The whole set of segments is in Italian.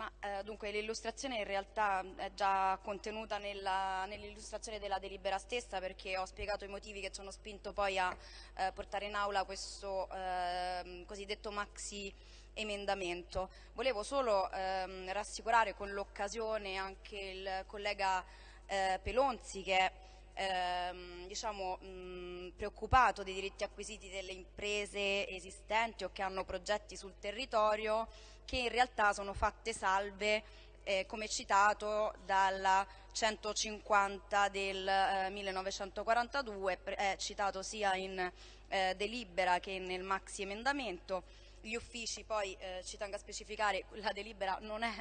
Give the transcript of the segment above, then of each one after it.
Ma eh, dunque l'illustrazione in realtà è già contenuta nell'illustrazione nell della delibera stessa perché ho spiegato i motivi che ci hanno spinto poi a eh, portare in aula questo eh, cosiddetto maxi emendamento. Volevo solo ehm, rassicurare con l'occasione anche il collega eh, Pelonzi che ehm, diciamo, mh, preoccupato dei diritti acquisiti delle imprese esistenti o che hanno progetti sul territorio che in realtà sono fatte salve eh, come citato dalla 150 del eh, 1942, è citato sia in eh, delibera che nel maxi emendamento. Gli uffici poi, eh, ci tengo a specificare, la delibera non è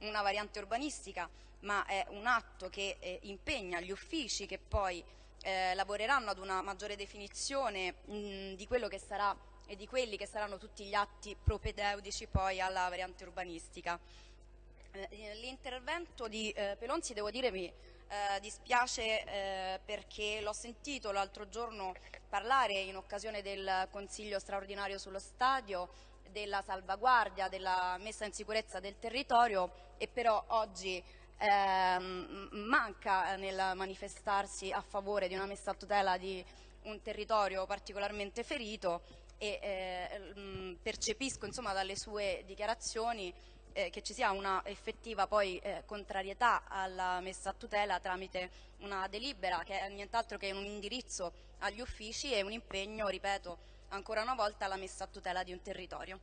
una variante urbanistica, ma è un atto che eh, impegna gli uffici che poi eh, lavoreranno ad una maggiore definizione mh, di quello che sarà e di quelli che saranno tutti gli atti propedeutici poi alla variante urbanistica. Eh, l'intervento di eh, Pelonzi, devo dire, mi eh, dispiace eh, perché l'ho sentito l'altro giorno parlare in occasione del Consiglio straordinario sullo stadio della salvaguardia, della messa in sicurezza del territorio e però oggi ehm, manca nel manifestarsi a favore di una messa a tutela di un territorio particolarmente ferito e eh, percepisco insomma, dalle sue dichiarazioni eh, che ci sia una effettiva poi eh, contrarietà alla messa a tutela tramite una delibera che è nient'altro che un indirizzo agli uffici e un impegno, ripeto, ancora una volta alla messa a tutela di un territorio.